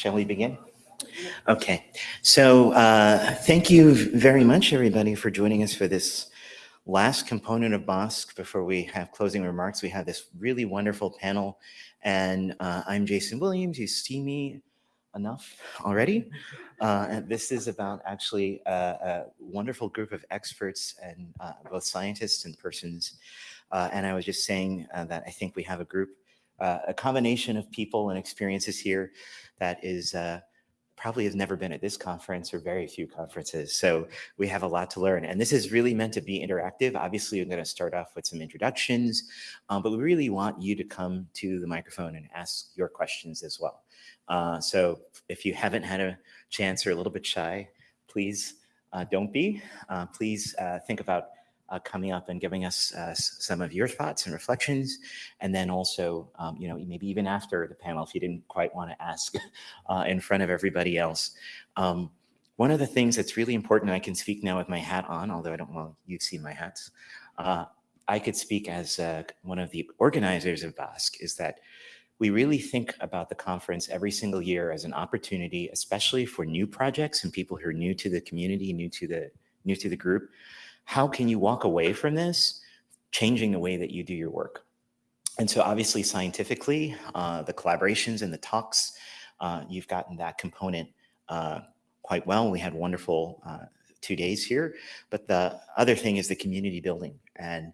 Shall we begin? Okay, so uh, thank you very much, everybody, for joining us for this last component of BOSC before we have closing remarks. We have this really wonderful panel, and uh, I'm Jason Williams. You see me enough already. Uh, and this is about actually a, a, wonderful group of experts and uh, both scientists and persons. Uh, and I was just saying uh, that I think we have a group, uh, a combination of people and experiences here that is uh, probably has never been at this conference or very few conferences. So we have a lot to learn. And this is really meant to be interactive. Obviously, I'm going to start off with some introductions, um, but we really want you to come to the microphone and ask your questions as well. Uh, so if you haven't had a chance or a little bit shy, please uh, don't be. Uh, please uh, think about uh, coming up and giving us uh, some of your thoughts and reflections. And then also, um, you know, maybe even after the panel, if you didn't quite want to ask uh, in front of everybody else. Um, one of the things that's really important, I can speak now with my hat on, although I don't, well, you've seen my hats. Uh, I could speak as uh, one of the organizers of BOSC is that we really think about the conference every single year as an opportunity, especially for new projects and people who are new to the community, new to the new to the group, how can you walk away from this changing the way that you do your work? And so obviously scientifically, uh, the collaborations and the talks, uh, you've gotten that component uh, quite well. We had wonderful uh, two days here, but the other thing is the community building. And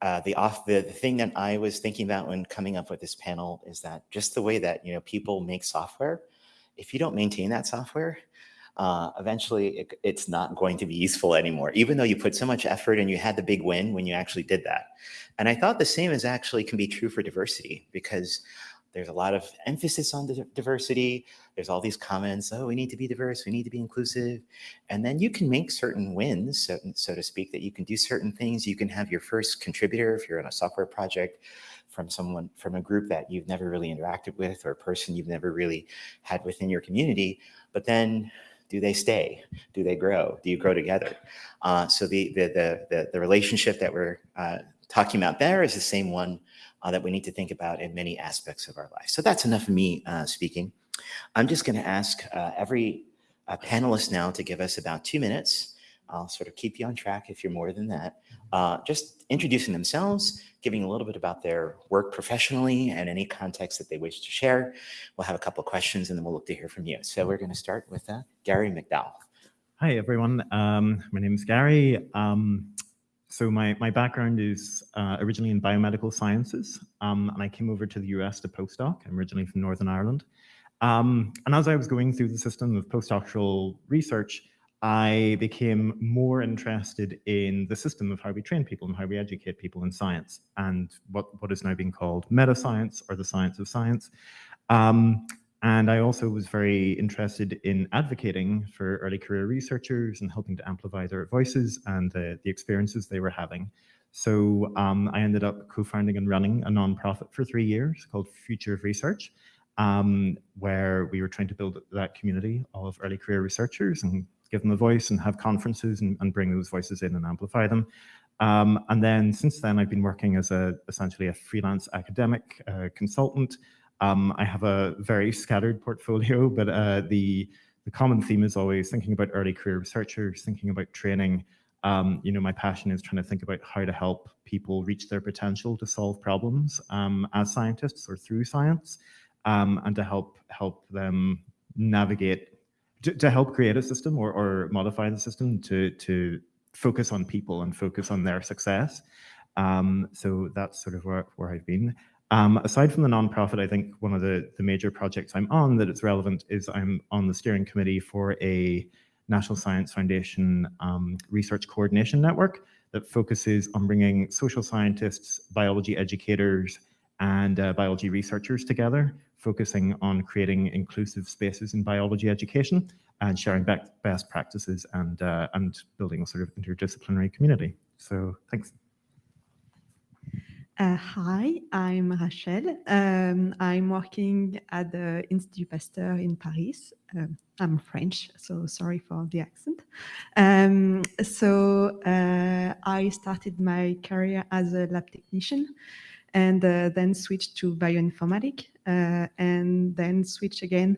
uh, the off the, the thing that I was thinking about when coming up with this panel is that just the way that you know people make software, if you don't maintain that software, uh, eventually it, it's not going to be useful anymore, even though you put so much effort and you had the big win when you actually did that. And I thought the same is actually can be true for diversity because there's a lot of emphasis on diversity. There's all these comments, oh, we need to be diverse, we need to be inclusive. And then you can make certain wins, so, so to speak, that you can do certain things. You can have your first contributor if you're in a software project from someone from a group that you've never really interacted with or a person you've never really had within your community. But then do they stay? Do they grow? Do you grow together? Uh, so the, the, the, the, the relationship that we're uh, talking about there is the same one uh, that we need to think about in many aspects of our life. So that's enough of me uh, speaking. I'm just going to ask uh, every uh, panelist now to give us about two minutes. I'll sort of keep you on track if you're more than that. just introducing themselves, giving a little bit about their work professionally and any context that they wish to share. We'll have a couple questions and then we'll look to hear from you. So we're going to start with uh, Gary McDowell. Hi, everyone. Um, my name is Gary. Um, so my, my background is uh, originally in biomedical sciences, um, and I came over to the US to postdoc. I'm originally from Northern Ireland. Um, and as I was going through the system of postdoctoral research, I became more interested in the system of how we train people and how we educate people in science and what, what is now being called meta science or the science of science. Um, and I also was very interested in advocating for early career researchers and helping to amplify their voices and the, the experiences they were having. So um, I ended up co-founding and running a nonprofit for three years called Future of Research, um, where we were trying to build that community of early career researchers and give them a voice and have conferences and, and bring those voices in and amplify them. Um, and then since then, I've been working as a essentially a freelance academic uh, consultant. Um, I have a very scattered portfolio, but uh, the the common theme is always thinking about early career researchers, thinking about training. Um, you know, my passion is trying to think about how to help people reach their potential to solve problems um, as scientists or through science, um, and to help help them navigate to, to help create a system or, or modify the system to, to focus on people and focus on their success. Um, so that's sort of where, where I've been. Um, aside from the nonprofit, I think one of the, the major projects I'm on that is relevant is I'm on the steering committee for a National Science Foundation um, research coordination network that focuses on bringing social scientists, biology educators, and uh, biology researchers together focusing on creating inclusive spaces in biology education and sharing best practices and, uh, and building a sort of interdisciplinary community. So thanks. Uh, hi, I'm Rachel. Um, I'm working at the Institut Pasteur in Paris. Um, I'm French, so sorry for the accent. Um, so uh, I started my career as a lab technician and uh, then switch to bioinformatics uh, and then switch again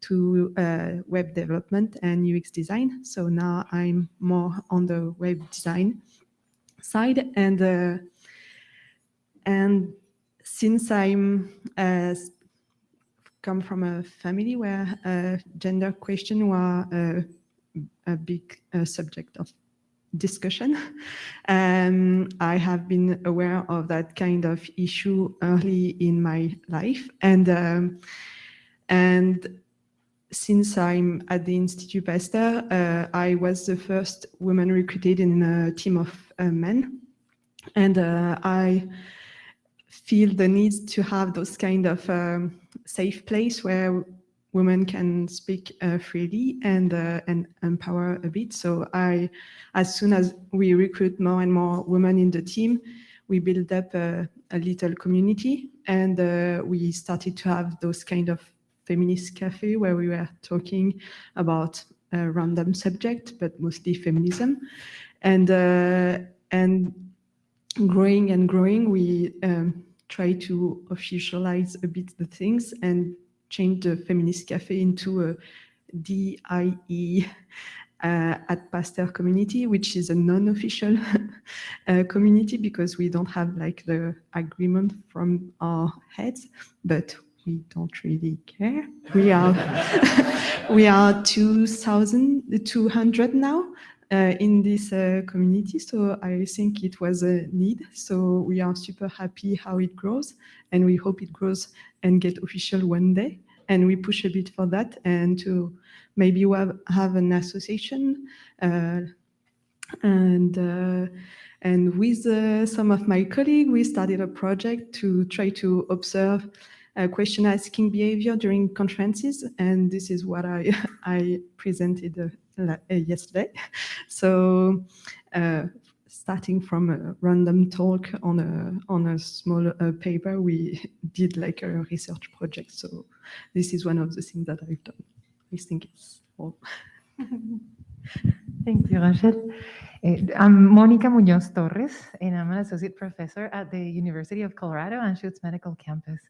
to uh, web development and UX design. So now I'm more on the web design side and uh, and since I'm uh, come from a family where uh, gender question were a big subject of discussion, um, I have been aware of that kind of issue early in my life, and um, and since I'm at the Institut Pasteur, uh, I was the first woman recruited in a team of uh, men, and uh, I feel the need to have those kind of um, safe place where women can speak uh, freely and uh, and empower a bit. So I, as soon as we recruit more and more women in the team, we build up a, a little community and uh, we started to have those kind of feminist cafe where we were talking about a random subject, but mostly feminism. And, uh, and growing and growing, we um, try to officialize a bit the things and change the feminist cafe into a DIE uh, at Pasteur community, which is a non-official uh, community because we don't have like the agreement from our heads, but we don't really care. We are we are 2,200 now uh, in this uh, community, so I think it was a need. So we are super happy how it grows, and we hope it grows and get official one day. And we push a bit for that, and to maybe have have an association, uh, and. Uh, and with uh, some of my colleagues, we started a project to try to observe uh, question asking behavior during conferences. And this is what I, I presented uh, yesterday. So uh, starting from a random talk on a, on a small uh, paper, we did like a research project. So this is one of the things that I've done. I think it's all. Thank you, Rachel. Uh, I'm Monica Munoz Torres, and I'm an associate professor at the University of Colorado Anschutz Medical Campus.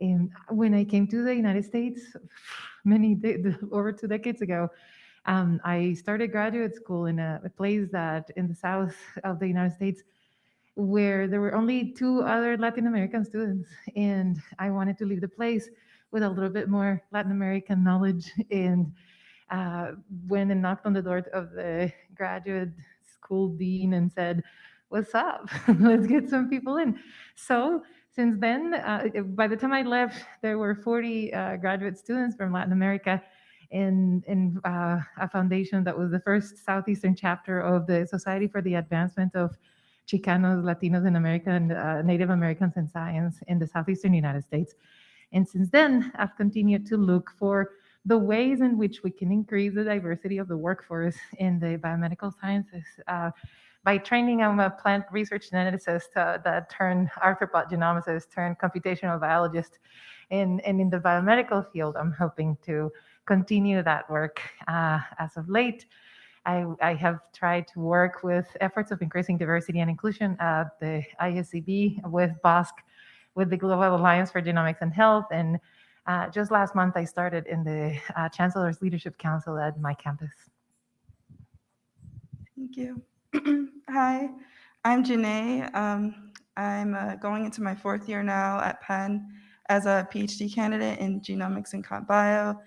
And when I came to the United States many, over two decades ago, um, I started graduate school in a, a, place that in the south of the United States where there were only two other Latin American students. And I wanted to leave the place with a little bit more Latin American knowledge and uh, went and knocked on the door of the graduate school dean and said, what's up? Let's get some people in. So since then, uh, by the time I left, there were 40 uh, graduate students from Latin America in, in uh, a foundation that was the first Southeastern chapter of the Society for the Advancement of Chicanos, Latinos, and American uh, Native Americans in Science in the Southeastern United States. And since then, I've continued to look for the ways in which we can increase the diversity of the workforce in the biomedical sciences. Uh, by training, I'm a plant research geneticist uh, that turned arthropod genomicist, turned computational biologist. And, and in the biomedical field, I'm hoping to continue that work uh, as of late. I, I, have tried to work with efforts of increasing diversity and inclusion at the ISCB with BOSC, with the Global Alliance for Genomics and Health. And uh, just last month, I started in the uh, Chancellor's Leadership Council at my campus. Thank you. Hi, I'm Janae. Um, I'm uh, going into my fourth year now at Penn as a PhD candidate in genomics and comp bio.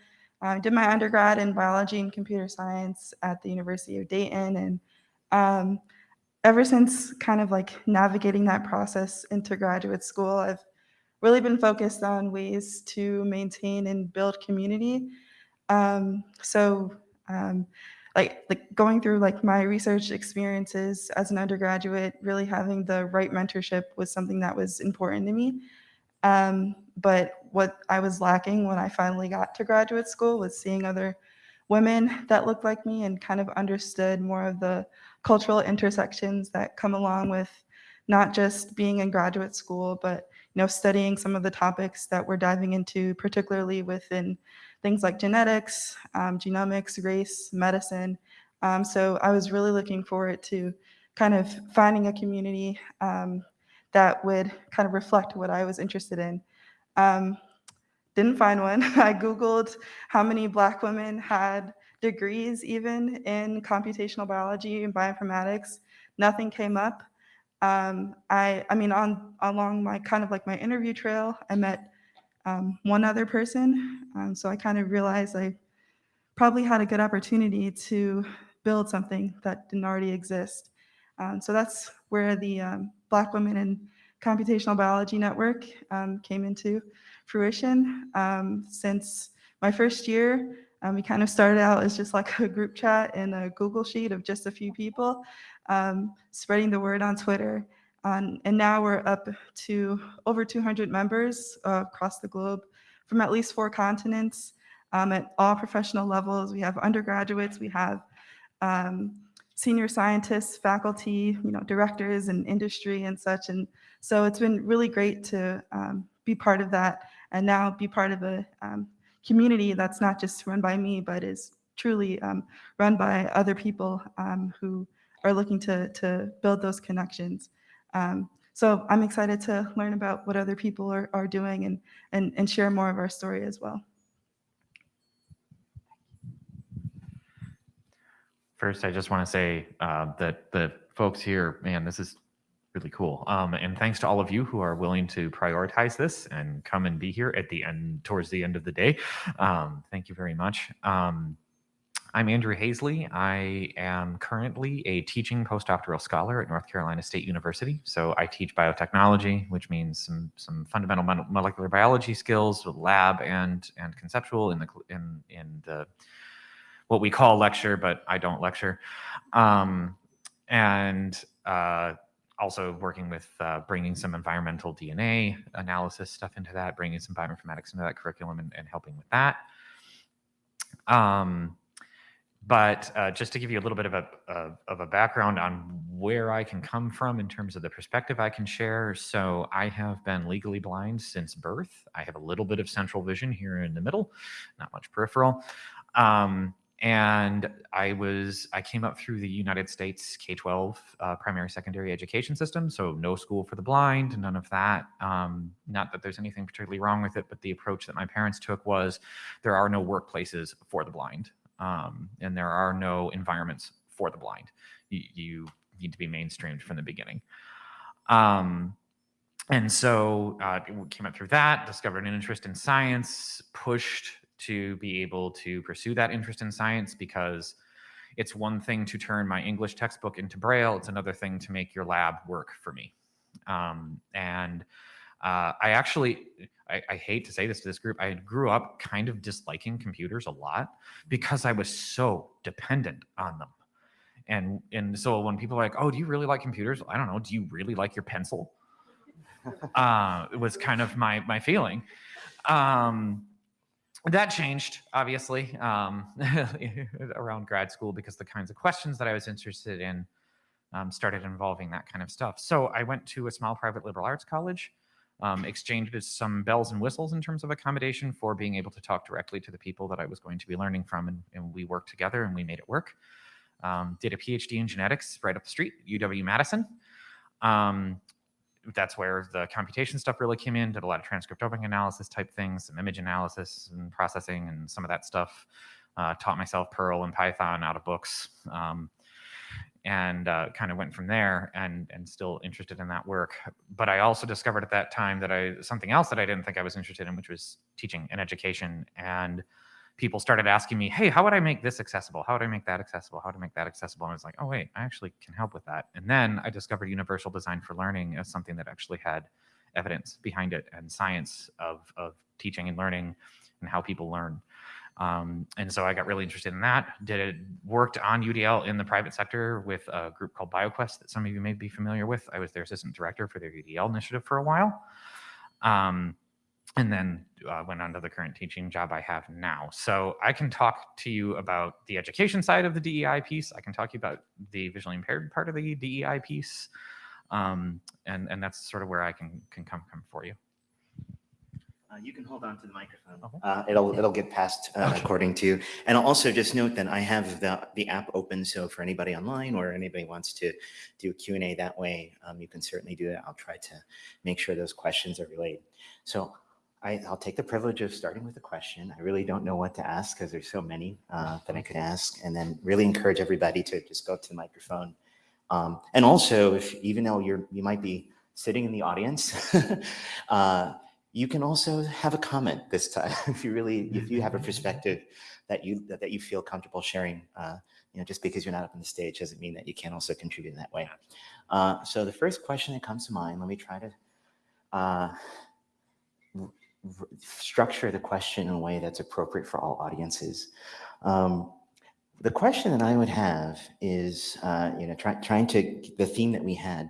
I did my undergrad in biology and computer science at the University of Dayton. And um, ever since kind of like navigating that process into graduate school, I've really been focused on ways to maintain and build community. Um, so um, like like going through like my research experiences as an undergraduate, really having the right mentorship was something that was important to me. Um, but what I was lacking when I finally got to graduate school was seeing other women that looked like me and kind of understood more of the cultural intersections that come along with not just being in graduate school, but you know, studying some of the topics that we're diving into, particularly within things like genetics, um, genomics, race, medicine. Um, so I was really looking forward to kind of finding a community um, that would kind of reflect what I was interested in. Um, didn't find one. I Googled how many Black women had degrees even in computational biology and bioinformatics. Nothing came up. Um, I, I mean, on along my kind of like my interview trail, I met um, one other person. Um, so I kind of realized I probably had a good opportunity to build something that didn't already exist. Um, so that's where the um, Black Women in Computational Biology Network um, came into fruition. Um, since my first year, um, we kind of started out as just like a group chat in a Google Sheet of just a few people, um, spreading the word on Twitter. And now we're up to over 200 members uh, across the globe from at least four continents at all professional levels. We have undergraduates, we have senior scientists, faculty, you know, directors and industry and such. And so it's been really great to um, be part of that and now be part of a um, community that's not just run by me, but is truly um, run by other people um, who are looking to, to build those connections. Um, so I'm excited to learn about what other people are, are doing and, and, and share more of our story as well. First, I just want to say uh, that the folks here, man, this is really cool. Um, and thanks to all of you who are willing to prioritize this and come and be here at the end, towards the end of the day. Um, thank you very much. Um, I'm Andrew Hasley. I am currently a teaching postdoctoral scholar at North Carolina State University. So I teach biotechnology, which means some some fundamental molecular biology skills lab and and conceptual in the in in the what we call lecture, but I don't lecture. Um, and uh, also working with uh, bringing some environmental DNA analysis stuff into that, bringing some bioinformatics into that curriculum and, and helping with that. Um, but uh, just to give you a little bit of a, of, of a background on where I can come from in terms of the perspective I can share. So I have been legally blind since birth. I have a little bit of central vision here in the middle, not much peripheral. Um, and I was I came up through the United States K-12 uh, primary secondary education system, so no school for the blind, none of that. Um, not that there's anything particularly wrong with it, but the approach that my parents took was there are no workplaces for the blind um, and there are no environments for the blind. You, you need to be mainstreamed from the beginning. Um, and so uh, came up through that, discovered an interest in science, pushed to be able to pursue that interest in science because it's one thing to turn my English textbook into Braille. It's another thing to make your lab work for me. Um, and uh, I actually, I, I, hate to say this to this group, I grew up kind of disliking computers a lot because I was so dependent on them. And and so when people are like, "Oh, do you really like computers?" I don't know. Do you really like your pencil? uh, it was kind of my my feeling. Um, that changed obviously um, around grad school because the kinds of questions that I was interested in um, started involving that kind of stuff. So I went to a small private liberal arts college um, exchanged some bells and whistles in terms of accommodation for being able to talk directly to the people that I was going to be learning from. And, and we worked together and we made it work. Um, did a PhD in genetics right up the street, UW-Madison. That's where the computation stuff really came in, did a lot of transcriptomic analysis type things, some image analysis and processing and some of that stuff. Uh, taught myself Perl and Python out of books. Um, and uh, kind of went from there and and still interested in that work but i also discovered at that time that i something else that i didn't think i was interested in which was teaching and education and people started asking me hey how would i make this accessible how would i make that accessible how to make that accessible and i was like oh wait i actually can help with that and then i discovered universal design for learning as something that actually had evidence behind it and science of of teaching and learning and how people learn um, and so I got really interested in that. Did it worked on UDL in the private sector with a group called BioQuest that some of you may be familiar with. I was their assistant director for their UDL initiative for a while. Um, and then uh, went on to the current teaching job I have now. So I can talk to you about the education side of the DEI piece. I can talk to you about the visually impaired part of the DEI piece. Um, and, and that's sort of where I can, can come, come for you. Uh, you can hold on to the microphone. Okay. Uh, it'll it'll get passed uh, Okay. according to. And I'll also just note that I have the the app open, so for anybody online or anybody wants to do a Q and A that way, um, you can certainly do that. I'll try to make sure those questions are relayed. So I, I'll take the privilege of starting with a question. I really don't know what to ask because there's so many uh, that I could ask, and then really encourage everybody to just go up to the microphone. Um, and also, if even though you're you might be sitting in the audience, uh, you can also have a comment this time if you really if you have a perspective that you that you feel comfortable sharing. Uh, you know, just because you're not up on the stage doesn't mean that you can't also contribute in that way. Uh, so the first question that comes to mind, let me try to uh, structure the question in a way that's appropriate for all audiences. Um, the question that I would have is, uh, you know, try, trying to the theme that we had.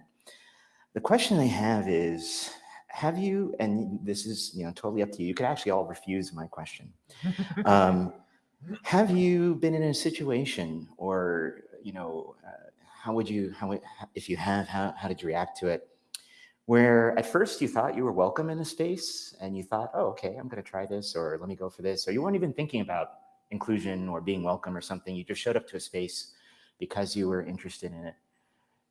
The question I have is, have you? And this is, you know, totally up to you. You could actually all refuse my question. Um, have you been in a situation, or you know, uh, how would you, how if you have, how how did you react to it? Where at first you thought you were welcome in a space, and you thought, oh, okay, I'm going to try this, or let me go for this, or you weren't even thinking about inclusion or being welcome or something. You just showed up to a space because you were interested in it.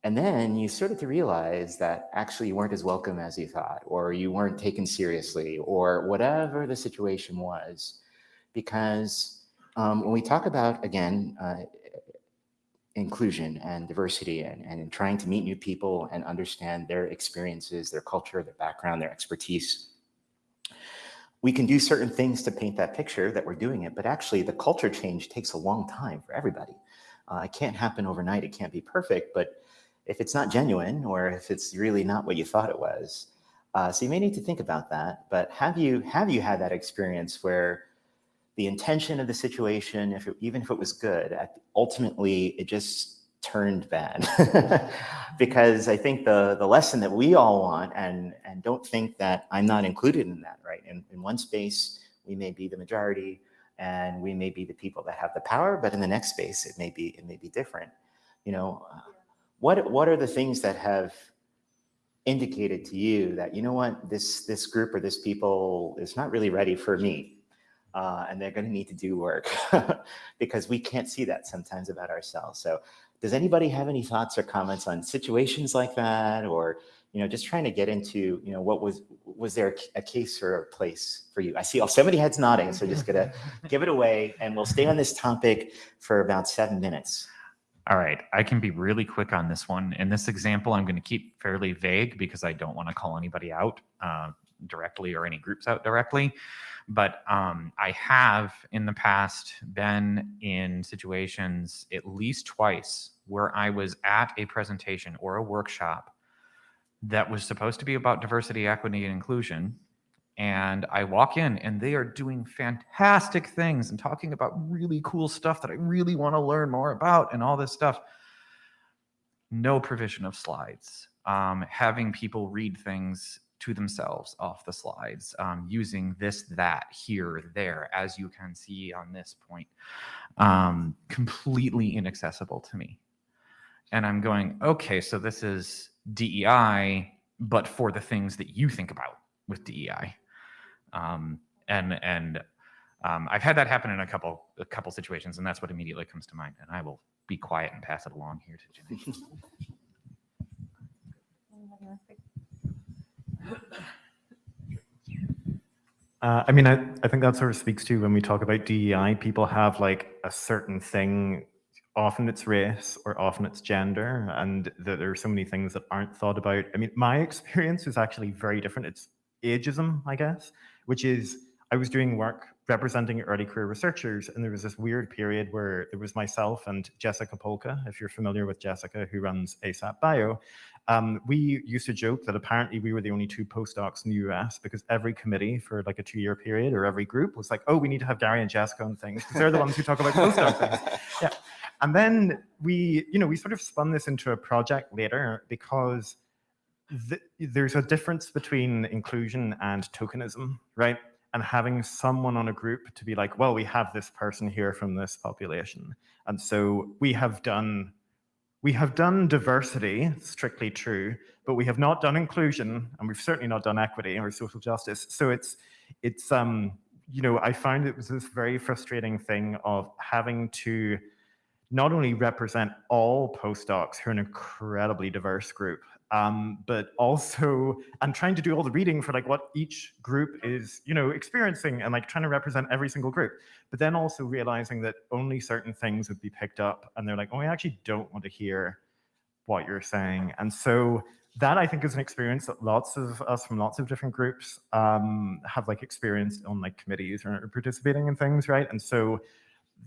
And then you started to realize that actually you weren't as welcome as you thought, or you weren't taken seriously, or whatever the situation was. Because um, when we talk about, again, uh, inclusion and diversity and, and trying to meet new people and understand their experiences, their culture, their background, their expertise, we can do certain things to paint that picture that we're doing it, but actually the culture change takes a long time for everybody. Uh, it can't happen overnight. It can't be perfect, but if it's not genuine or if it's really not what you thought it was, uh, so you may need to think about that. But have you have you had that experience where the intention of the situation, if it, even if it was good, ultimately it just turned bad? because I think the the lesson that we all want, and and don't think that I'm not included in that, right? In, in one space, we may be the majority, and we may be the people that have the power, but in the next space, it may be it may be different. You know, what what are the things that have indicated to you that you know what this this group or this people is not really ready for me uh, and they're going to need to do work because we can't see that sometimes about ourselves so does anybody have any thoughts or comments on situations like that or you know just trying to get into you know what was was there a case or a place for you i see so many heads nodding so just gonna give it away and we'll stay on this topic for about seven minutes All right, I can be really quick on this one. In this example, I'm going to keep fairly vague because I don't want to call anybody out uh, directly or any groups out directly. But um, I have in the past been in situations at least twice where I was at a presentation or a workshop that was supposed to be about diversity, equity, and inclusion. And I walk in and they are doing fantastic things and talking about really cool stuff that I really want to learn more about and all this stuff. No provision of slides. Um, having people read things to themselves off the slides, um, using this, that, here, there, as you can see on this point, um, completely inaccessible to me. And I'm going, okay, so this is DEI, but for the things that you think about with DEI. Um, and and um, I've had that happen in a couple a couple situations, and that's what immediately comes to mind. And I will be quiet and pass it along here to Jenny. Uh, I mean, I, I think that sort of speaks to when we talk about DEI, people have like a certain thing, often it's race or often it's gender, and that there are so many things that aren't thought about. I mean, my experience is actually very different. It's ageism, I guess, which is I was doing work representing early career researchers, and there was this weird period where it was myself and Jessica Polka, if you're familiar with Jessica, who runs ASAP Bio. Um, we used to joke that apparently we were the only two postdocs in the US because every committee for like a two-year period or every group was like, oh, we need to have Gary and Jessica on things because they're the ones who talk about postdoc things. Yeah. And then we, you know, we sort of spun this into a project later because th there's a difference between inclusion and tokenism, right? And having someone on a group to be like, well, we have this person here from this population. And so we have done we have done diversity, strictly true, but we have not done inclusion, and we've certainly not done equity or social justice. So it's, it's um, you know, I found it was this very frustrating thing of having to not only represent all postdocs who are an incredibly diverse group, um, but also I'm trying to do all the reading for like what each group is, you know, experiencing and like trying to represent every single group. But then also realizing that only certain things would be picked up, and they're like, oh, I actually don't want to hear what you're saying. And so that I think is an experience that lots of us from lots of different groups um, have like experienced on like committees or participating in things, right? And so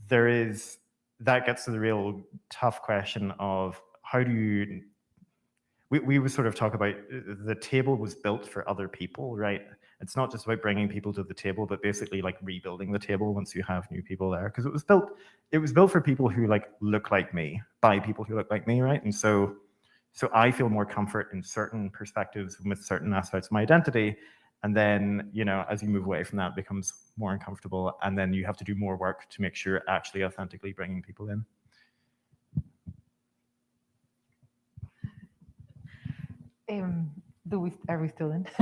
there is that gets to the real tough question of how do you we, we would sort of talk about uh, the table was built for other people right? It's not just about bringing people to the table but basically like rebuilding the table once you have new people there because it was built it was built for people who like look like me by people who look like me right? And so so i feel more comfort in certain perspectives with certain aspects of my identity and then you know as you move away from that becomes more uncomfortable and then you have to do more work to make sure actually authentically bringing people in Um, do we still in?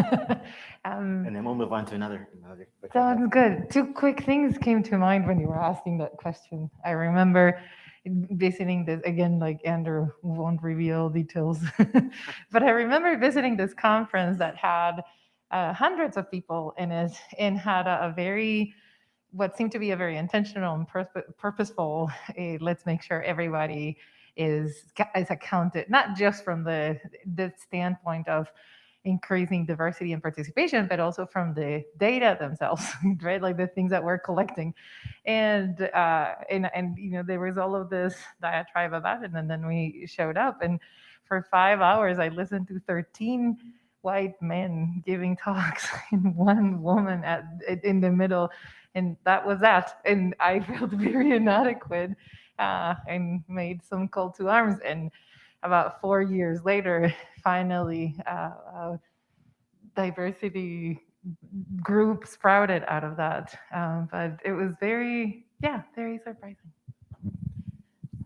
um, And then we'll move on to another. another sounds good. Two quick things came to mind when you were asking that question. I remember visiting this again, like Andrew won't reveal details, but I remember visiting this conference that had uh, hundreds of people in it and had a, a very what seemed to be a very intentional and purpose, purposeful eh, let's make sure everybody is is accounted not just from the the standpoint of increasing diversity and participation but also from the data themselves right? Like the things that we're collecting. And uh and and you know there was all of this diatribe about it and then we showed up and for five hours i listened to 13 white men giving talks and one woman at in the middle and that was that. And i felt very inadequate uh, and made some call to arms. And about four years later, finally, uh, a diversity group sprouted out of that. Um, but it was very, yeah, very surprising.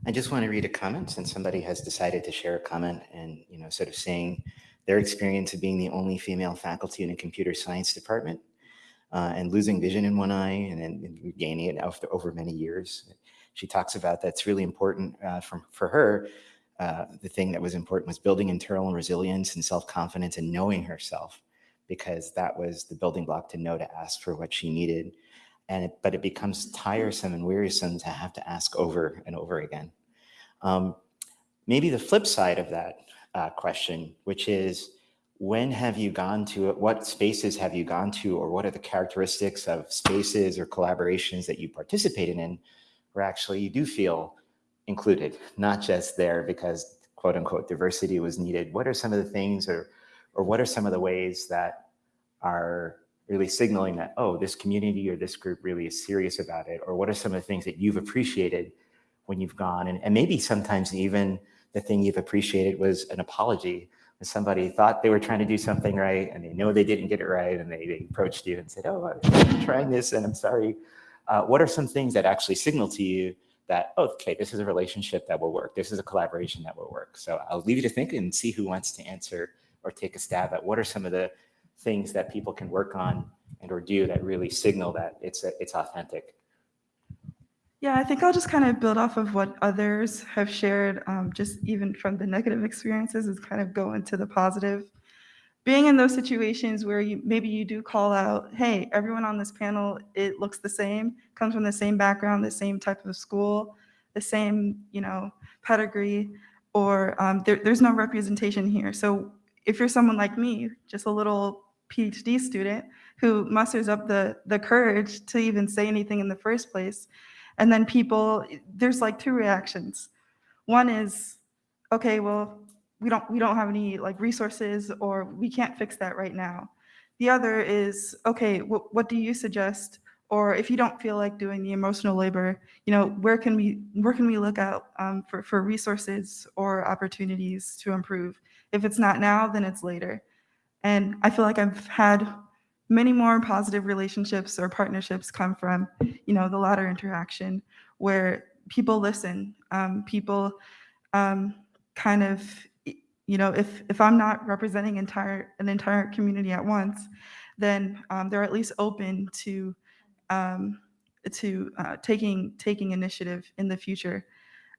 I just want to read a comment since somebody has decided to share a comment and, you know, sort of saying their experience of being the only female faculty in a computer science department uh, and losing vision in one eye and then regaining it after over many years. She talks about that's really important uh, from, for her. Uh, the thing that was important was building internal resilience and self-confidence and knowing herself because that was the building block to know to ask for what she needed. And it, but it becomes tiresome and wearisome to have to ask over and over again. Um, maybe the flip side of that uh, question, which is when have you gone to what spaces have you gone to or what are the characteristics of spaces or collaborations that you participated in where actually you do feel included not just there because quote unquote diversity was needed. What are some of the things or or what are some of the ways that are really signaling that oh this community or this group really is serious about it? Or what are some of the things that you've appreciated when you've gone? And, and maybe sometimes even the thing you've appreciated was an apology. Somebody thought they were trying to do something right and they know they didn't get it right and they, they approached you and said, oh, I'm trying this and I'm sorry. Uh, what are some things that actually signal to you that, oh, okay, this is a relationship that will work. This is a collaboration that will work. So I'll leave you to think and see who wants to answer or take a stab at what are some of the things that people can work on and or do that really signal that it's, it's authentic. Yeah, I think I'll just kind of build off of what others have shared, um, just even from the negative experiences, is kind of go into the positive. Being in those situations where you maybe you do call out, hey, everyone on this panel, it looks the same, comes from the same background, the same type of school, the same, you know, pedigree, or um, there, there's no representation here. So if you're someone like me, just a little PhD student who musters up the the courage to even say anything in the first place, and then people, there's like two reactions. One is, okay, well, we don't we don't have any like resources or we can't fix that right now. The other is, okay, wh- what do you suggest? Or if you don't feel like doing the emotional labor, you know, where can we where can we look out um, for for resources or opportunities to improve? If it's not now, then it's later. And I feel like I've had many more positive relationships or partnerships come from you know the latter interaction where people listen um, people um, kind of you know if if i'm not representing entire an entire community at once then um, they're at least open to um, to uh, taking taking initiative in the future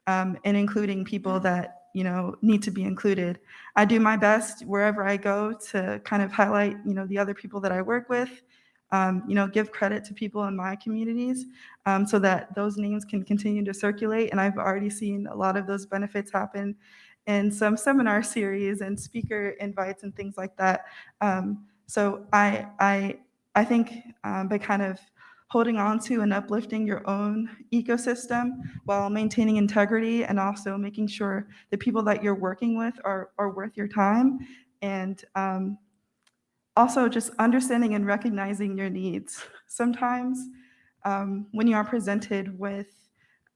um, and including people that you know need to be included. I do my best wherever I go to kind of highlight you know the other people that I work with. Um, you know, give credit to people in my communities um, so that those names can continue to circulate. And I've already seen a lot of those benefits happen in some seminar series and speaker invites and things like that. Um, so I, I, I think um, by kind of holding on to and uplifting your own ecosystem while maintaining integrity and also making sure the people that you're working with are, are worth your time and um, also just understanding and recognizing your needs. Sometimes um, when you are presented with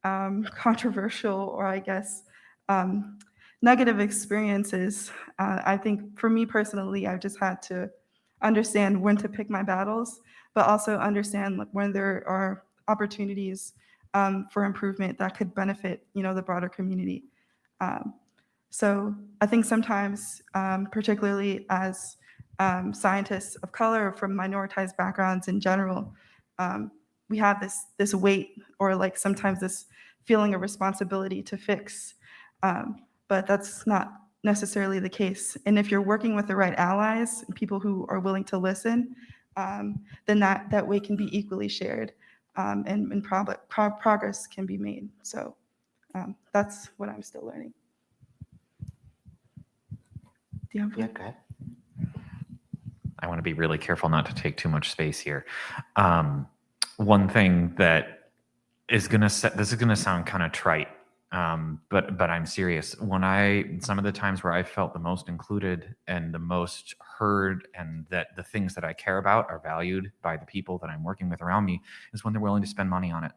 um, controversial or I guess um, negative experiences, uh, I think for me personally, I've just had to understand when to pick my battles, but also understand like, when there are opportunities um, for improvement that could benefit, you know, the broader community. Um, so I think sometimes, um, particularly as um, scientists of color from minoritized backgrounds in general, um, we have this this weight or like sometimes this feeling of responsibility to fix. Um, but that's not necessarily the case. And if you're working with the right allies, people who are willing to listen, um, then that, that weight can be equally shared um, and, and pro pro progress can be made. So um, that's what I'm still learning. Do you have Yeah, go ahead. I want to be really careful not to take too much space here. Um, one thing that is going to set this is going to sound kind of trite, um, but but I'm serious. When I some of the times where I felt the most included and the most heard, and that the things that I care about are valued by the people that I'm working with around me, is when they're willing to spend money on it.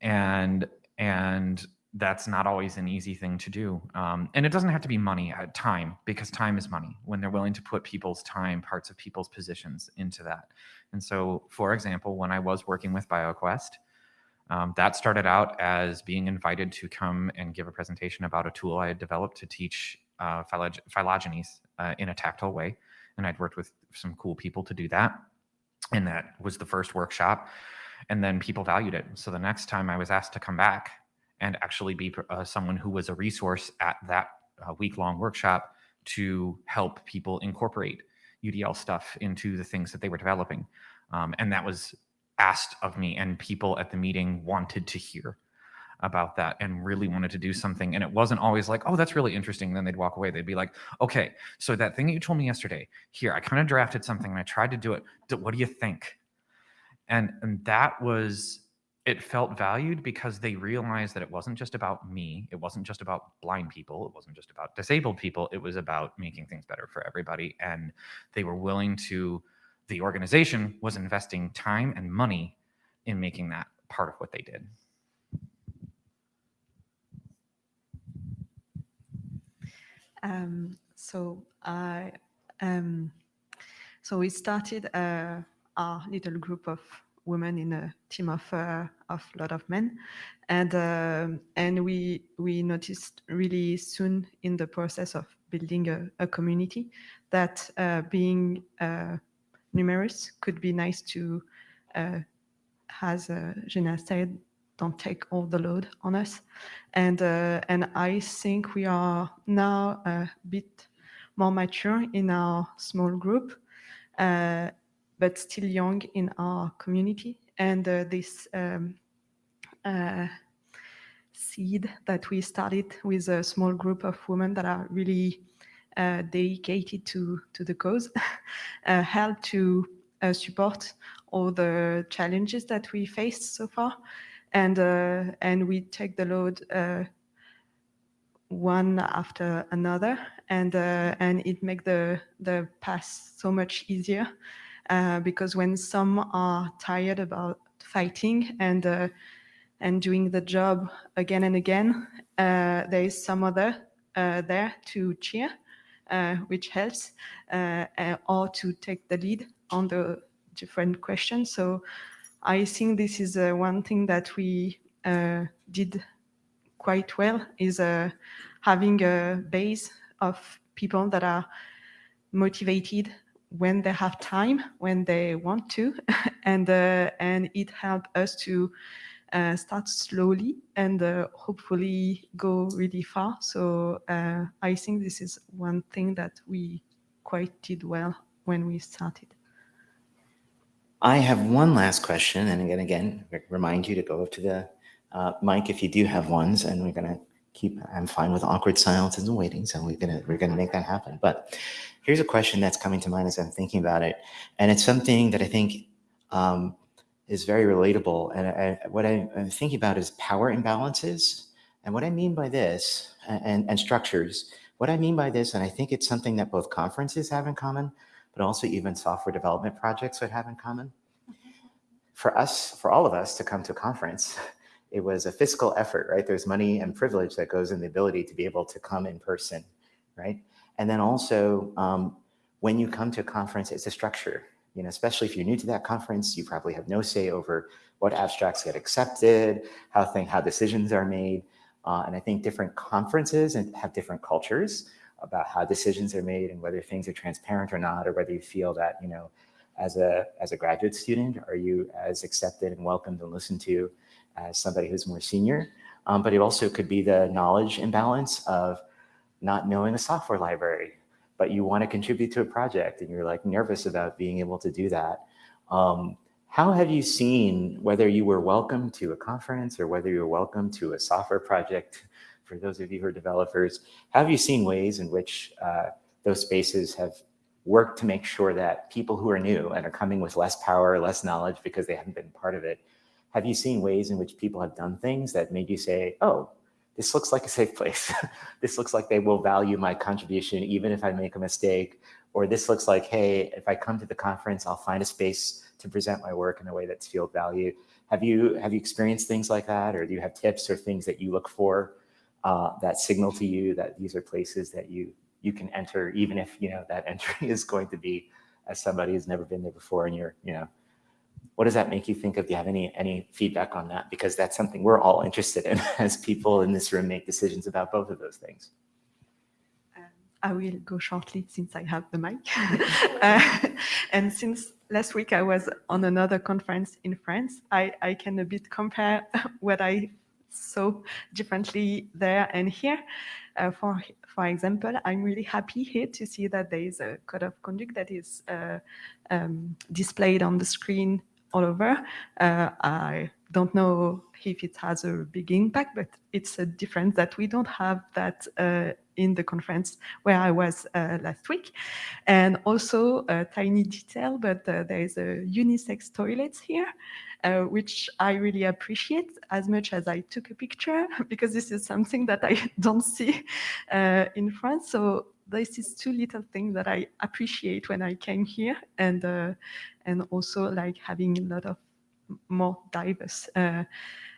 And and that's not always an easy thing to do. Um, and it doesn't have to be money, uh, time, because time is money when they're willing to put people's time, parts of people's positions into that. And so, for example, when I was working with BioQuest, um, that started out as being invited to come and give a presentation about a tool I had developed to teach uh, phylog phylogenies uh, in a tactile way. And I'd worked with some cool people to do that. And that was the first workshop. And then people valued it. So the next time I was asked to come back and actually be uh, someone who was a resource at that uh, week-long workshop to help people incorporate UDL stuff into the things that they were developing. Um, and that was asked of me and people at the meeting wanted to hear about that and really wanted to do something. And it wasn't always like, oh, that's really interesting. Then they'd walk away. They'd be like, okay, so that thing that you told me yesterday, here, I kind of drafted something and I tried to do it. What do you think? And, and that was it felt valued because they realized that it wasn't just about me. It wasn't just about blind people. It wasn't just about disabled people. It was about making things better for everybody. And they were willing to, the organization was investing time and money in making that part of what they did. Um, so I, um, so we started uh, our little group of women in a team of uh, of a lot of men, and uh, and we we noticed really soon in the process of building a, a community that uh, being uh, numerous could be nice to, uh, as uh, Gina said, don't take all the load on us, and uh, and I think we are now a bit more mature in our small group but still young in our community. And uh, this um, uh, seed that we started with a small group of women that are really uh, dedicated to, to the cause uh, help to uh, support all the challenges that we faced so far. And, uh, and we take the load one after another and uh, and it make the the path so much easier uh, because when some are tired about fighting and uh, and doing the job again and again, uh, there is some other uh, there to cheer, uh, Uh, which helps, uh, uh, or to take the lead on the different questions. So I think this is one thing that we did quite well is having a base of people that are motivated when they have time, when they want to, and uh, and it helped us to uh, start slowly and uh, hopefully go really far. So uh, I think this is one thing that we quite did well when we started. I have one last question, and again, again, remind you to go up to the uh, mic if you do have ones, and we're gonna keep. I'm fine with awkward silences and waiting, so we're gonna we're gonna make that happen. But here's a question that's coming to mind as I'm thinking about it, and it's something that I think um, is very relatable. And I, what I, am thinking about is power imbalances, and what I mean by this, and, and structures. What I mean by this, and I think it's something that both conferences have in common, but also even software development projects would have in common. For us, for all of us to come to a conference, it was a fiscal effort, right? There's money and privilege that goes in the ability to be able to come in person, right? And then also, um, when you come to a conference, it's a structure. You know, especially if you're new to that conference, you probably have no say over what abstracts get accepted, how thing, how decisions are made. Uh, and I think different conferences and have different cultures about how decisions are made and whether things are transparent or not, or whether you feel that, you know, as a, as a graduate student, are you as accepted and welcomed and listened to as somebody who's more senior? Um, but it also could be the knowledge imbalance of not knowing a software library, but you want to contribute to a project and you're like nervous about being able to do that. Um, how have you seen whether you were welcome to a conference or whether you were welcome to a software project for those of you who are developers, have you seen ways in which uh, those spaces have worked to make sure that people who are new and are coming with less power, less knowledge because they haven't been part of it, have you seen ways in which people have done things that made you say, oh, this looks like a safe place. this looks like they will value my contribution even if I make a mistake. Or this looks like, hey, if I come to the conference, I'll find a space to present my work in a way that's field value. Have you have you experienced things like that, or do you have tips or things that you look for uh, that signal to you that these are places that you you can enter, even if you know that entry is going to be as somebody who's never been there before, and you're you know, what does that make you think of? Do you have any any feedback on that? Because that's something we're all interested in as people in this room make decisions about both of those things. Um, I will go shortly since I have the mic. uh, and since last week I was on another conference in France, I, I can a bit compare what I saw differently there and here. Uh, for for example, I'm really happy here to see that there is a code of conduct that is uh, um, displayed on the screen all over. Uh, I don't know if it has a big impact, but it's a difference that we don't have that uh, in the conference where I was uh, last week. And also a tiny detail, but uh, there is a unisex toilets here uh, which I really appreciate as much as I took a picture because this is something that I don't see uh, in France. So this is two little things that I appreciate when I came here and uh, and also like having a lot of more diverse uh,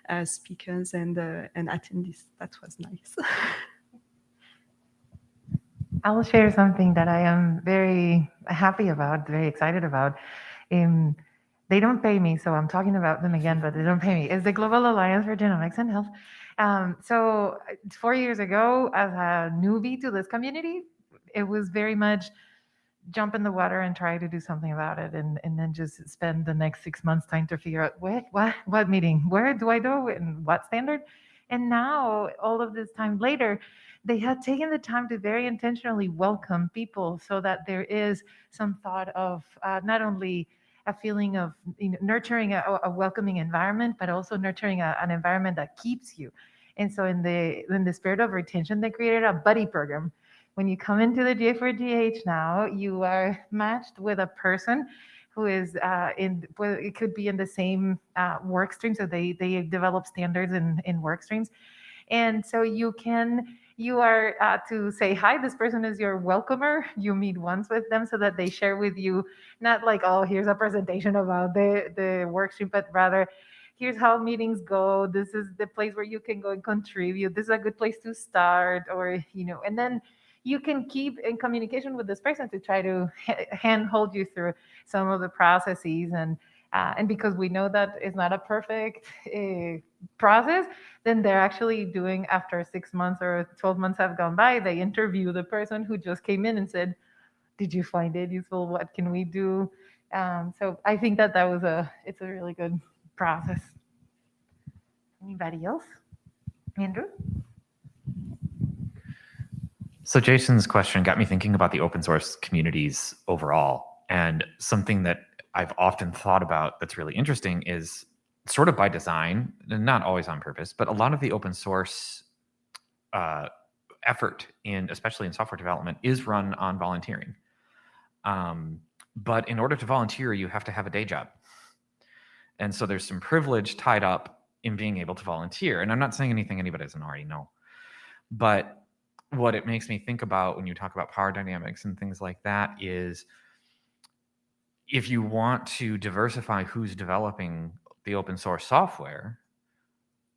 uh, speakers and uh, and attendees. That was nice. I'll share something that I am very happy about, very excited about. Um, they don't pay me, so I'm talking about them again, but they don't pay me. It's the Global Alliance for Genomics and Health. Um, so uh, four years ago, as a newbie to this community, it was very much jump in the water and try to do something about it and, and then just spend the next six months trying to figure out what, what, what meeting, where do I go and what standard? And now, all of this time later, they had taken the time to very intentionally welcome people so that there is some thought of uh, not only a feeling of you know, nurturing a, a, welcoming environment, but also nurturing a, an environment that keeps you. And so in the in the spirit of retention, they created a buddy program. When you come into the GA4GH now, you are matched with a person who is uh, in, well, it could be in the same uh, work stream. So they, they develop standards in, in work streams. And so you can you are uh, to say hi this person is your welcomer you meet once with them so that they share with you not like oh here's a presentation about the the workshop but rather here's how meetings go this is the place where you can go and contribute this is a good place to start or you know and then you can keep in communication with this person to try to hand hold you through some of the processes and uh, and because we know that it's not a perfect uh, process, then they're actually doing after six months or 12 months have gone by, they interview the person who just came in and said, did you find it useful? What can we do? Um, so I think that that was a, it's a really good process. Anybody else? Andrew? So Jason's question got me thinking about the open source communities overall. And something that I've often thought about that's really interesting is sort of by design, and not always on purpose, but a lot of the open source uh, effort in, especially in software development, is run on volunteering. Um, but in order to volunteer, you have to have a day job. And so there's some privilege tied up in being able to volunteer. And I'm not saying anything anybody doesn't already know. But what it makes me think about when you talk about power dynamics and things like that is if you want to diversify who's developing the open source software,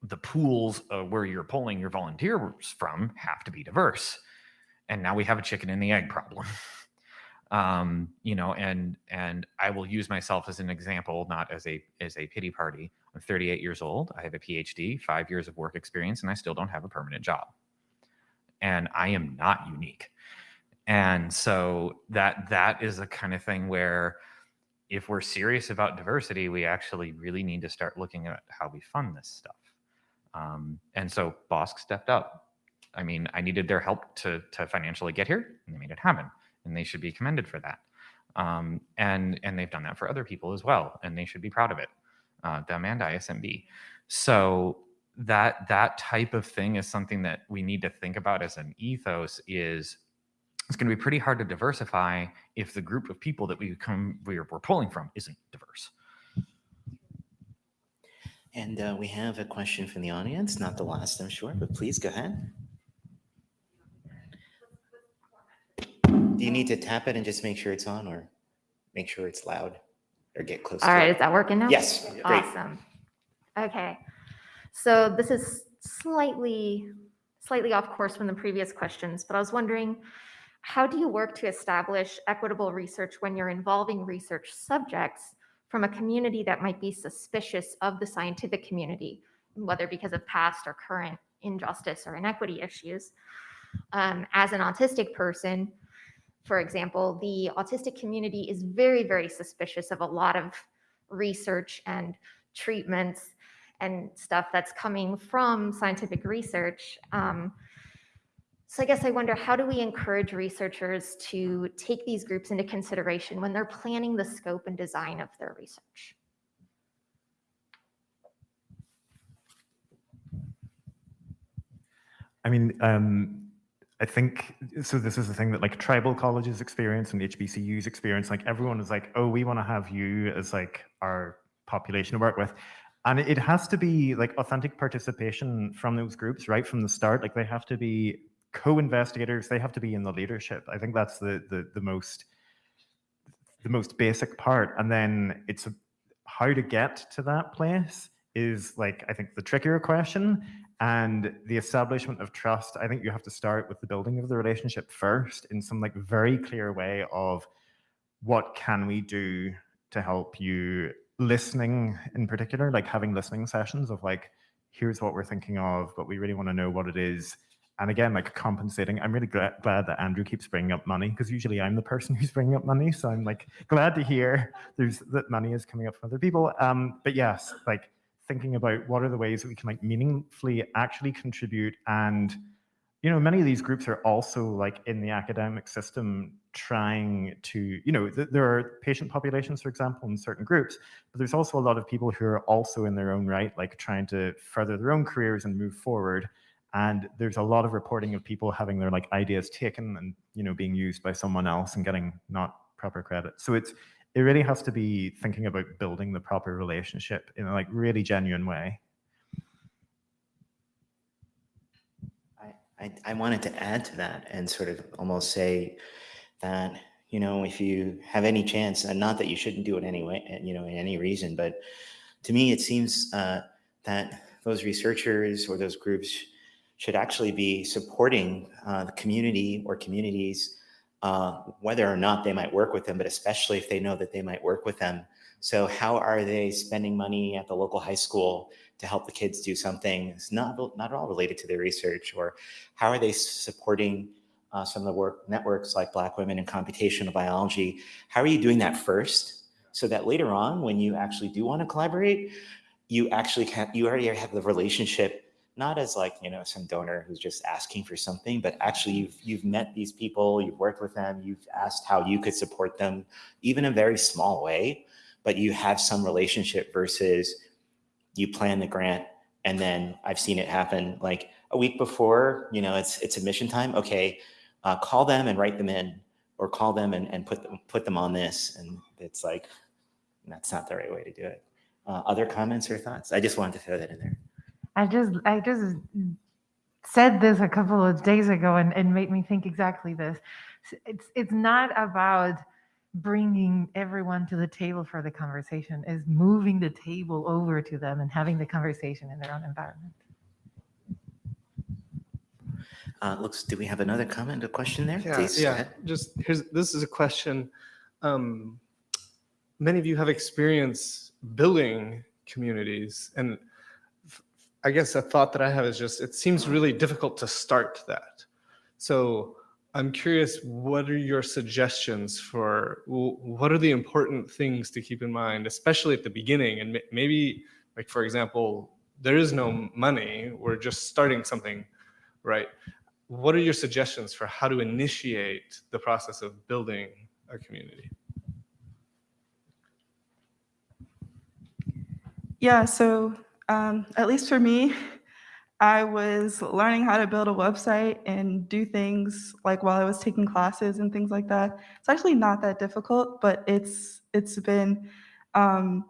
the pools where you're pulling your volunteers from have to be diverse. And now we have a chicken and the egg problem. um, you know, and and I will use myself as an example, not as a as a pity party. I'm 38 years old. I have a PhD, five years of work experience, and I still don't have a permanent job. And I am not unique. And so that that is a kind of thing where if we're serious about diversity, we actually really need to start looking at how we fund this stuff. Um, and so BOSC stepped up. I mean, I needed their help to, to financially get here, and they made it happen, and they should be commended for that. Um, and and they've done that for other people as well, and they should be proud of it. Uh, them and ISMB. So that that type of thing is something that we need to think about as an ethos. Is it's going to be pretty hard to diversify if the group of people that we come we're, we're pulling from isn't diverse. And uh, we have a question from the audience, not the last, I'm sure, but please go ahead. Do you need to tap it and just make sure it's on or make sure it's loud or get close All to right, it? is that working now? Yes, great. Awesome. Okay, so this is slightly, slightly off course from the previous questions, but I was wondering, how do you work to establish equitable research when you're involving research subjects from a community that might be suspicious of the scientific community, whether because of past or current injustice or inequity issues? Um, as an autistic person, for example, the autistic community is very, very suspicious of a lot of research and treatments and stuff that's coming from scientific research. Um, so I guess I wonder, how do we encourage researchers to take these groups into consideration when they're planning the scope and design of their research? I mean, um, I think so. This is the thing that like tribal colleges experience and HBCUs experience. Like everyone is like, oh, we want to have you as like our population to work with, and it has to be like authentic participation from those groups right from the start. Like they have to be co-investigators. They have to be in the leadership. I think that's the the the most the most basic part, and then it's a, how to get to that place is like I think the trickier question and the establishment of trust i think you have to start with the building of the relationship first in some like very clear way of what can we do to help you listening in particular like having listening sessions of like here's what we're thinking of but we really want to know what it is. And again like compensating i'm really glad, glad that andrew keeps bringing up money because usually i'm the person who's bringing up money so i'm like glad to hear there's that money is coming up from other people. Um but yes like thinking about what are the ways that we can like meaningfully actually contribute and you know many of these groups are also like in the academic system trying to you know th there are patient populations for example in certain groups but there's also a lot of people who are also in their own right like trying to further their own careers and move forward and there's a lot of reporting of people having their like ideas taken and you know being used by someone else and getting not proper credit so it's it really has to be thinking about building the proper relationship in a like really genuine way. I, I, wanted to add to that and sort of almost say that, you know, if you have any chance, and not that you shouldn't do it anyway, uh, you know, in any reason, but to me, it seems uh, that those researchers or those groups should actually be supporting uh, the community or communities, uh, whether or not they might work with them, but especially if they know that they might work with them. So how are they spending money at the local high school to help the kids do something that's not, not at all related to their research? Or how are they supporting uh, some of the work networks like Black Women in Computational Biology? How are you doing that first? So that later on, when you actually do want to collaborate, you actually can you already have the relationship not as like you know some donor who's just asking for something but actually you've you've met these people you've worked with them you've asked how you could support them even a very small way but you have some relationship versus you plan the grant and then i've seen it happen like a week before you know it's it's admission time. Okay uh, call them and write them in or call them and, and put them put them on this. And it's like that's not the right way to do it. Uh, other comments or thoughts? I just wanted to throw that in there. I just I just said this a couple of days ago and, and made me think exactly this. It's it's not about bringing everyone to the table for the conversation. Is moving the table over to them and having the conversation in their own environment. uh, looks do we have another comment or question there Yeah, please yeah. Just here's this is a question. Um, many of you have experience building communities, and I guess a thought that I have is just it seems really difficult to start that. So I'm curious, what are your suggestions for what are the important things to keep in mind, especially at the beginning, and maybe like for example, there is no money, we're just starting something, right? what are your suggestions for how to initiate the process of building a community? Yeah, so um, at least for me, I was learning how to build a website and do things like while I was taking classes and things like that. It's actually not that difficult, but it's it's been um,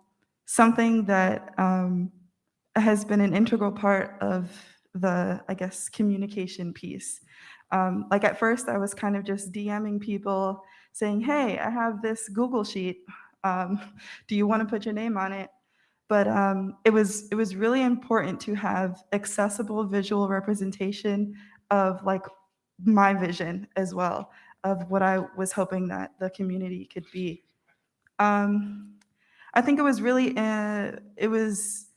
something that um, has been an integral part of the, I guess, communication piece. Um, like at first, I was kind of just DMing people saying, "Hey, I have this Google sheet. Um, do you want to put your name on it?" But um, it was it was really important to have accessible visual representation of like my vision as well of what I was hoping that the community could be. Um, I think it was really uh, it was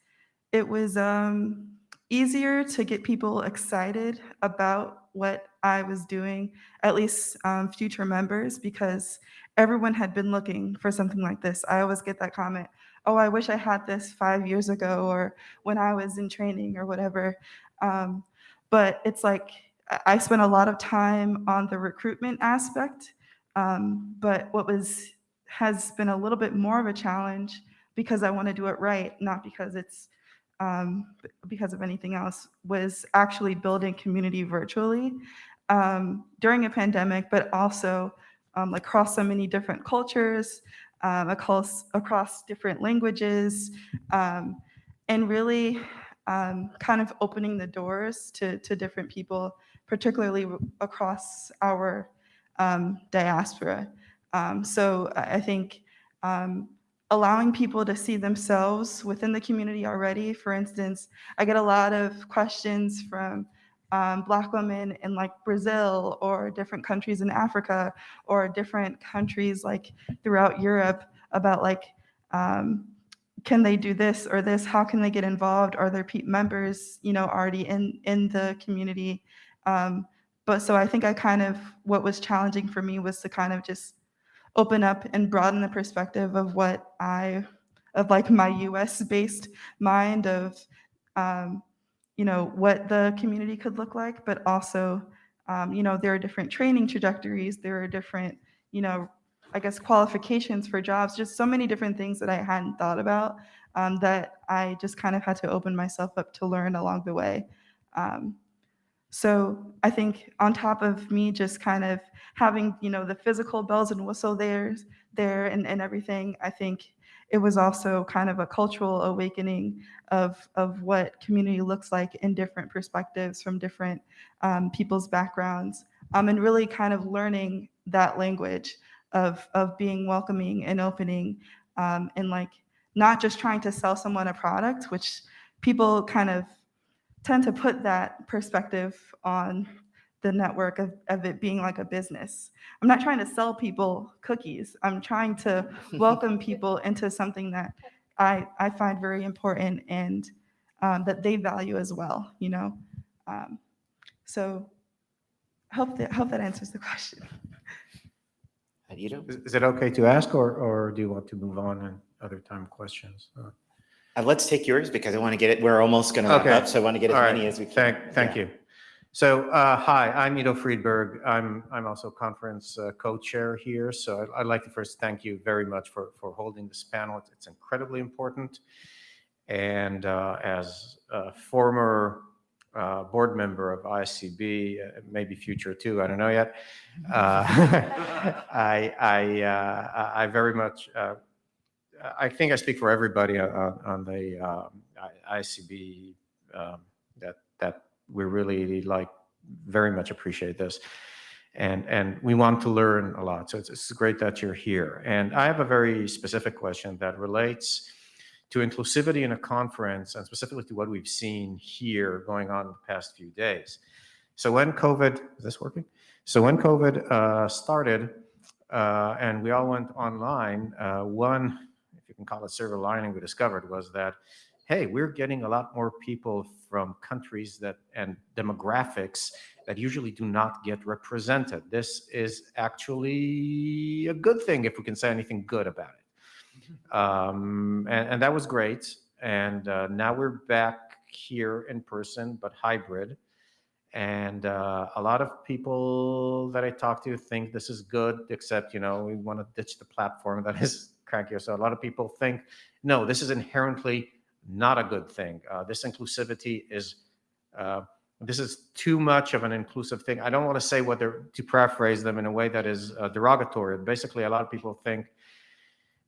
it was um, easier to get people excited about what I was doing, at least um, future members, because everyone had been looking for something like this. I always get that comment oh, I wish I had this five years ago or when I was in training or whatever. Um, but it's like I- spent a lot of time on the recruitment aspect. Um, but what was has been a little bit more of a challenge because I want to do it right, not because it's um, because of anything else, was actually building community virtually um, during a pandemic, but also um, across so many different cultures, um, across, across different languages, um, and really um, kind of opening the doors to, to different people, particularly across our um, diaspora. Um, so I think um, allowing people to see themselves within the community already. For instance, I get a lot of questions from um, Black women in like Brazil or different countries in Africa or different countries like throughout Europe about like, um, can they do this or this? How can they get involved? Are there members, you know, already in in the community? Um, but so I think I kind of what was challenging for me was to kind of just open up and broaden the perspective of what I of like my U.S. based mind of um, you know what the community could look like, but also um, you know there are different training trajectories, there are different you know I guess qualifications for jobs, just so many different things that I hadn't thought about um, that I just kind of had to open myself up to learn along the way. Um, so I think on top of me just kind of having, you know, the physical bells and whistle there, there and, and everything, I think it was also kind of a cultural awakening of, of what community looks like in different perspectives from different um, people's backgrounds. Um, and really kind of learning that language of, of being welcoming and opening um, and like not just trying to sell someone a product, which people kind of tend to put that perspective on the network of, of it being like a business. I'm not trying to sell people cookies. I'm trying to welcome people into something that I, I find very important and um, that they value as well, you know? Um, so hope that, hope that answers the question. Is is it okay to ask, or, or do you want to move on and other time questions? Uh, Uh, let's take yours because I want to get it. We're almost going to wrap Okay. up, so I want to get as All right. many as we can. Thank, thank Yeah. you. So, uh, hi, I'm Ido Friedberg. I'm, I'm also conference uh, co-chair here. So I'd, I'd like to first thank you very much for, for holding this panel. It's- incredibly important. And uh, as a former uh, board member of ISCB, uh, maybe future too, I don't know yet. uh, I, I, I very much, I think I speak for everybody on, on- on the um, ISCB um, that that we really like very much appreciate this. And and we want to learn a lot. So it's, it's great that you're here. And i have a very specific question that relates to inclusivity in a conference and specifically to what we've seen here going on in the past few days. So when covid is this working? So when covid uh, started uh, and we all went online uh, one if you can call it silver lining we discovered was that hey, we're getting a lot more people from countries that and demographics that usually do not get represented. This is actually a good thing if we can say anything good about it. Um, and, and that was great. And uh, now we're back here in person, but hybrid. And uh, a lot of people that I talk to think this is good, except, you know, we want to ditch the platform that is crankier. So a lot of people think, no, this is inherently not a good thing. Uh, this inclusivity is, uh, this is too much of an inclusive thing. I don't want to say what they're, to paraphrase them in a way that is uh, derogatory. Basically, a lot of people think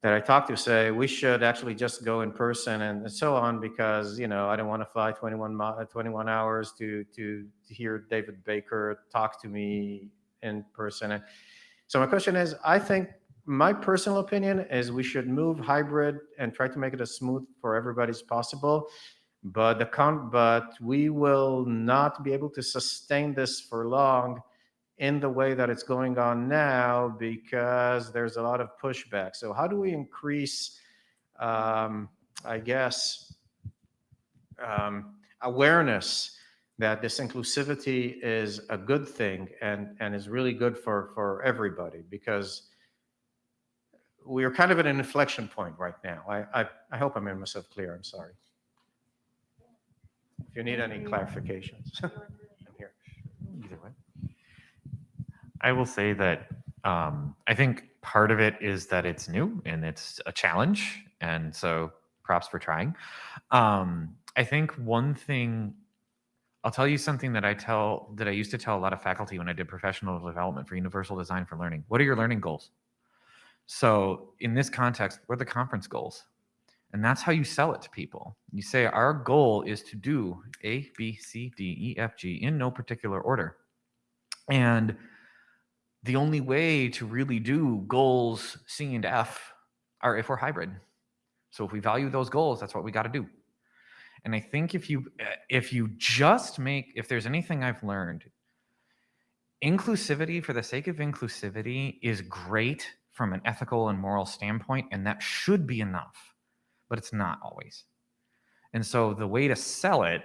that I talk to say we should actually just go in person and so on because, you know, I don't want to fly 21, 21 hours to, to, to hear David Baker talk to me in person. And so my question is, I think my personal opinion is we should move hybrid and try to make it as smooth for everybody as possible. But the con, but we will not be able to sustain this for long in the way that it's going on now because there's a lot of pushback. So how do we increase, um, I guess, um, awareness that this inclusivity is a good thing and, and is really good for, for everybody because we are kind of at an inflection point right now. I, I, I hope I made myself clear. I'm sorry. If you need any clarifications, I'm here. Either way. I will say that um, I think part of it is that it's new and it's a challenge. And so props for trying. Um, I think one thing, I'll tell you something that I tell, that I used to tell a lot of faculty when I did professional development for Universal Design for Learning. What are your learning goals? So in this context, what are the conference goals? And that's how you sell it to people. You say, our goal is to do A, B, C, D, E, F, G in no particular order. And the only way to really do goals C and F are if we're hybrid. So if we value those goals, that's what we got to do. And I think if you uh, if you just make if there's anything I've learned, inclusivity for the sake of inclusivity is great from an ethical and moral standpoint, and that should be enough, but it's not always. And so the way to sell it,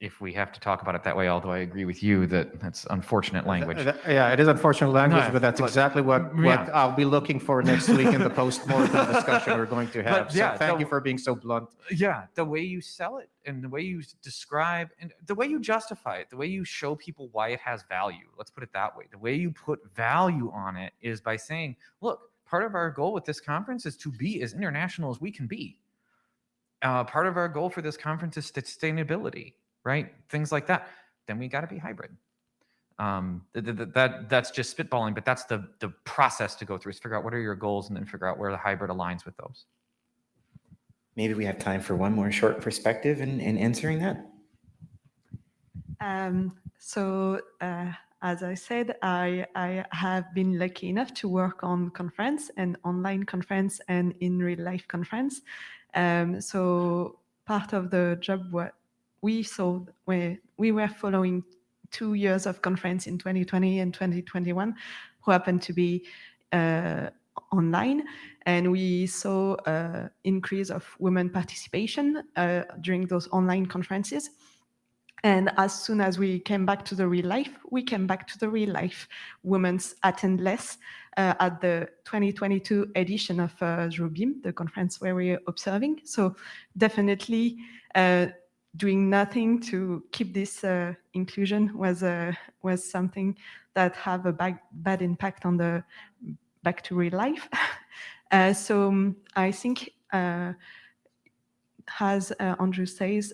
if we have to talk about it that way, although I agree with you that that's unfortunate language. Yeah, it is unfortunate language, No, but that's but- exactly what, what yeah. I'll be looking for next week in the post-mortem discussion we're going to have. So yeah, thank so- you for being so blunt. yeah the way you sell it and the way you describe and the way you justify it the way you show people why it has value let's put it that way the way you put value on it is by saying look part of our goal with this conference is to be as international as we can be uh, part of our goal for this conference is sustainability right things like that then we got to be hybrid um, th- th- th- that that's just spitballing but that's the the process to go through is figure out what are your goals and then figure out where the hybrid aligns with those Maybe we have time for one more short perspective in, in answering that. Um, so, uh, as I said, I, I have been lucky enough to work on conference and online conference and in real life conference. Um, so part of the job what we saw where we were following two years of conference in 2020 and 2021 who happened to be uh, online and we saw uh, increase of women participation uh, during those online conferences And as soon as we came back to the real life, we came back to the real life. Women attend less uh, at the 2022 edition of uh, JOBIM, the conference where we're observing. So definitely uh, doing nothing to keep this uh, inclusion was uh, was something that have a bad, bad impact on the back to real life. Uh, so um, I think, uh, as uh, Andrew says,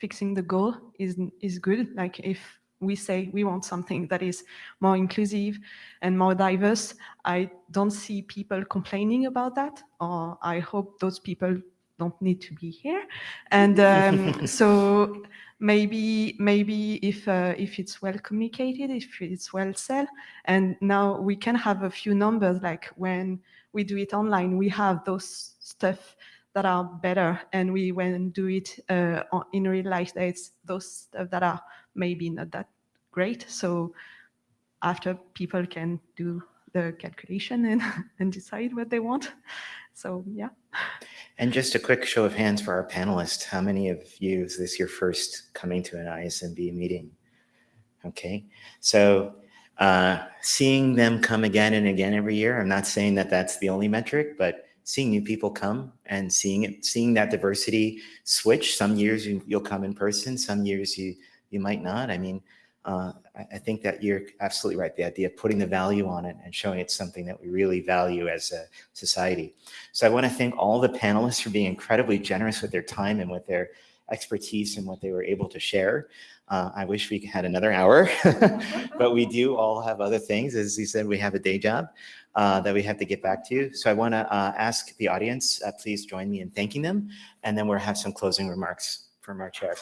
fixing the goal is is good. Like if we say we want something that is more inclusive and more diverse, I don't see people complaining about that, or I hope those people don't need to be here. And um, so maybe maybe if uh, if it's well communicated, if it's well said, and now we can have a few numbers like when we do it online, we have those stuff that are better, and we when do it uh, in real life, it's those stuff that are maybe not that great. So after people can do the calculation and, and decide what they want. So yeah. And just a quick show of hands for our panelists. How many of you is this your first coming to an ISMB meeting? Okay, so uh, seeing them come again and again every year, I'm not saying that that's the only metric, but seeing new people come and seeing it, seeing that diversity switch. Some years you, will come in person, some years you you might not. I mean, uh, I, think that you're absolutely right. The idea of putting the value on it and showing it's something that we really value as a society. So I want to thank all the panelists for being incredibly generous with their time and with their expertise and what they were able to share. Uh, I wish we had another hour, but we do all have other things. As you said, we have a day job uh, that we have to get back to. So I want to uh, ask the audience, uh, please join me in thanking them, and then we'll have some closing remarks from our chair.